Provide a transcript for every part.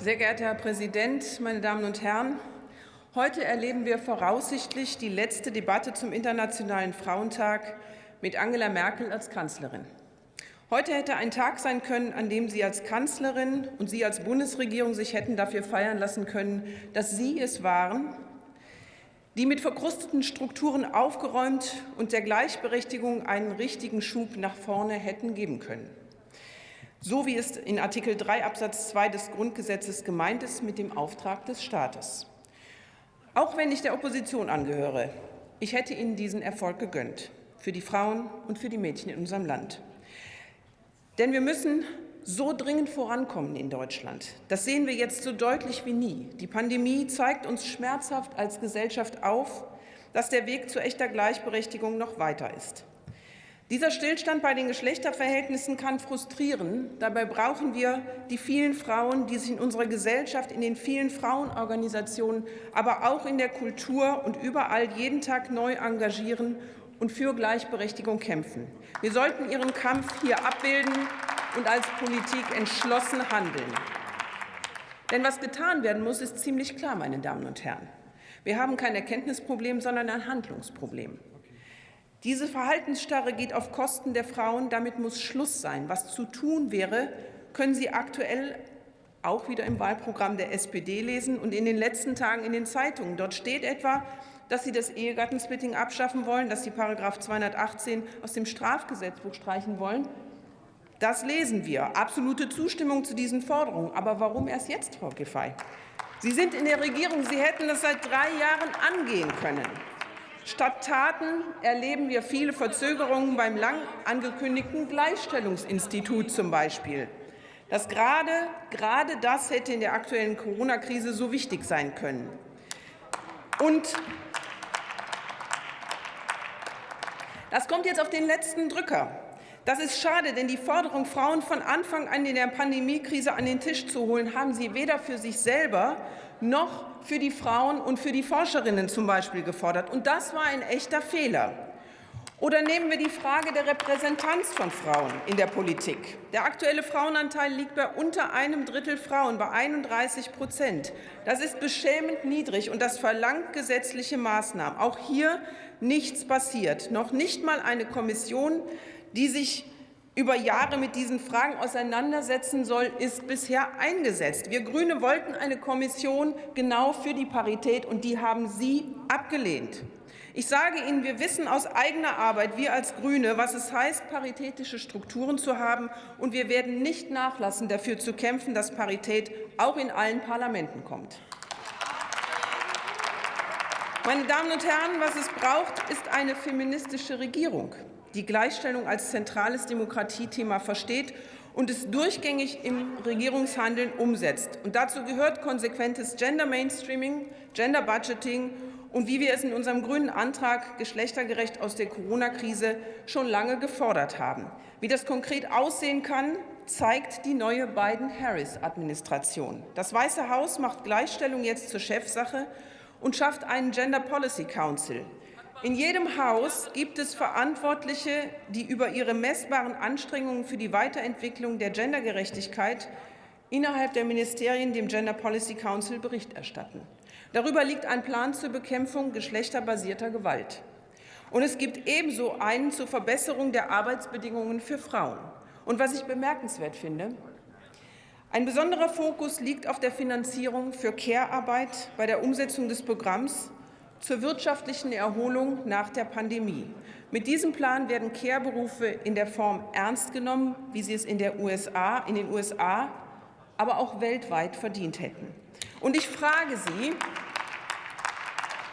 Sehr geehrter Herr Präsident, meine Damen und Herren! Heute erleben wir voraussichtlich die letzte Debatte zum Internationalen Frauentag mit Angela Merkel als Kanzlerin. Heute hätte ein Tag sein können, an dem Sie als Kanzlerin und Sie als Bundesregierung sich hätten dafür feiern lassen können, dass Sie es waren, die mit verkrusteten Strukturen aufgeräumt und der Gleichberechtigung einen richtigen Schub nach vorne hätten geben können. So wie es in Artikel 3 Absatz 2 des Grundgesetzes gemeint ist mit dem Auftrag des Staates. Auch wenn ich der Opposition angehöre, ich hätte Ihnen diesen Erfolg gegönnt, für die Frauen und für die Mädchen in unserem Land. Denn wir müssen so dringend vorankommen in Deutschland. Das sehen wir jetzt so deutlich wie nie. Die Pandemie zeigt uns schmerzhaft als Gesellschaft auf, dass der Weg zu echter Gleichberechtigung noch weiter ist. Dieser Stillstand bei den Geschlechterverhältnissen kann frustrieren. Dabei brauchen wir die vielen Frauen, die sich in unserer Gesellschaft, in den vielen Frauenorganisationen, aber auch in der Kultur und überall jeden Tag neu engagieren und für Gleichberechtigung kämpfen. Wir sollten ihren Kampf hier abbilden und als Politik entschlossen handeln. Denn was getan werden muss, ist ziemlich klar, meine Damen und Herren. Wir haben kein Erkenntnisproblem, sondern ein Handlungsproblem. Diese Verhaltensstarre geht auf Kosten der Frauen. Damit muss Schluss sein. Was zu tun wäre, können Sie aktuell auch wieder im Wahlprogramm der SPD lesen und in den letzten Tagen in den Zeitungen. Dort steht etwa, dass Sie das Ehegattensplitting abschaffen wollen, dass Sie § 218 aus dem Strafgesetzbuch streichen wollen. Das lesen wir. Absolute Zustimmung zu diesen Forderungen. Aber warum erst jetzt, Frau Giffey? Sie sind in der Regierung. Sie hätten das seit drei Jahren angehen können. Statt Taten erleben wir viele Verzögerungen beim lang angekündigten Gleichstellungsinstitut zum Beispiel. Das gerade, gerade das hätte in der aktuellen Corona-Krise so wichtig sein können. Und das kommt jetzt auf den letzten Drücker. Das ist schade, denn die Forderung, Frauen von Anfang an in der Pandemiekrise an den Tisch zu holen, haben sie weder für sich selber noch für die Frauen und für die Forscherinnen zum Beispiel gefordert. Und das war ein echter Fehler. Oder nehmen wir die Frage der Repräsentanz von Frauen in der Politik. Der aktuelle Frauenanteil liegt bei unter einem Drittel Frauen, bei 31 Prozent. Das ist beschämend niedrig, und das verlangt gesetzliche Maßnahmen. Auch hier nichts passiert, noch nicht mal eine Kommission, die sich über Jahre mit diesen Fragen auseinandersetzen soll, ist bisher eingesetzt. Wir Grüne wollten eine Kommission genau für die Parität, und die haben Sie abgelehnt. Ich sage Ihnen, wir wissen aus eigener Arbeit, wir als Grüne, was es heißt, paritätische Strukturen zu haben, und wir werden nicht nachlassen, dafür zu kämpfen, dass Parität auch in allen Parlamenten kommt. Meine Damen und Herren, was es braucht, ist eine feministische Regierung die Gleichstellung als zentrales Demokratiethema versteht und es durchgängig im Regierungshandeln umsetzt. Und dazu gehört konsequentes Gender Mainstreaming, Gender Budgeting und wie wir es in unserem grünen Antrag geschlechtergerecht aus der Corona-Krise schon lange gefordert haben. Wie das konkret aussehen kann, zeigt die neue Biden-Harris-Administration. Das Weiße Haus macht Gleichstellung jetzt zur Chefsache und schafft einen Gender Policy Council, in jedem Haus gibt es Verantwortliche, die über ihre messbaren Anstrengungen für die Weiterentwicklung der Gendergerechtigkeit innerhalb der Ministerien dem Gender Policy Council Bericht erstatten. Darüber liegt ein Plan zur Bekämpfung geschlechterbasierter Gewalt. Und es gibt ebenso einen zur Verbesserung der Arbeitsbedingungen für Frauen. Und was ich bemerkenswert finde, ein besonderer Fokus liegt auf der Finanzierung für Care-Arbeit bei der Umsetzung des Programms zur wirtschaftlichen Erholung nach der Pandemie. Mit diesem Plan werden Care-Berufe in der Form ernst genommen, wie sie es in, der USA, in den USA, aber auch weltweit verdient hätten. Und ich frage Sie,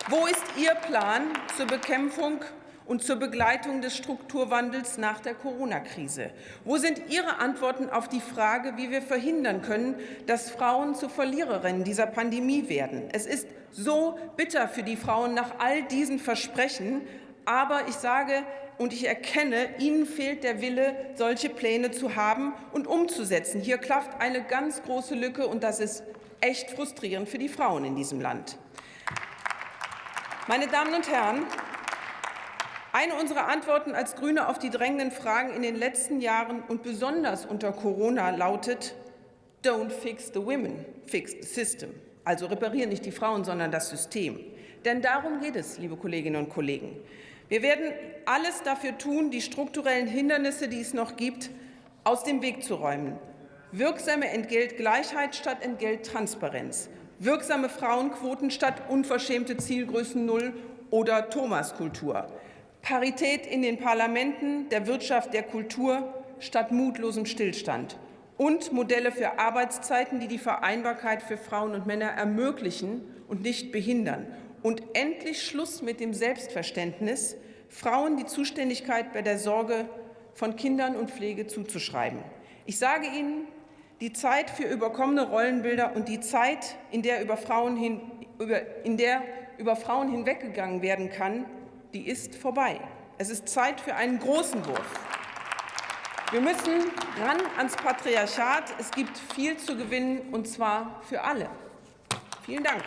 wo ist Ihr Plan zur Bekämpfung und zur Begleitung des Strukturwandels nach der Corona-Krise? Wo sind Ihre Antworten auf die Frage, wie wir verhindern können, dass Frauen zu Verliererinnen dieser Pandemie werden? Es ist so bitter für die Frauen nach all diesen Versprechen, aber ich sage und ich erkenne, Ihnen fehlt der Wille, solche Pläne zu haben und umzusetzen. Hier klafft eine ganz große Lücke, und das ist echt frustrierend für die Frauen in diesem Land. Meine Damen und Herren, eine unserer Antworten als Grüne auf die drängenden Fragen in den letzten Jahren und besonders unter Corona lautet, Don't fix the women, fix the system. Also reparieren nicht die Frauen, sondern das System. Denn darum geht es, liebe Kolleginnen und Kollegen. Wir werden alles dafür tun, die strukturellen Hindernisse, die es noch gibt, aus dem Weg zu räumen. Wirksame Entgeltgleichheit statt Entgelttransparenz. Wirksame Frauenquoten statt unverschämte Zielgrößen Null oder Thomaskultur. Parität in den Parlamenten, der Wirtschaft, der Kultur statt mutlosem Stillstand. Und Modelle für Arbeitszeiten, die die Vereinbarkeit für Frauen und Männer ermöglichen und nicht behindern. Und endlich Schluss mit dem Selbstverständnis, Frauen die Zuständigkeit bei der Sorge von Kindern und Pflege zuzuschreiben. Ich sage Ihnen, die Zeit für überkommene Rollenbilder und die Zeit, in der über Frauen, hin, über, in der über Frauen hinweggegangen werden kann, die ist vorbei. Es ist Zeit für einen großen Wurf. Wir müssen ran ans Patriarchat. Es gibt viel zu gewinnen, und zwar für alle. Vielen Dank.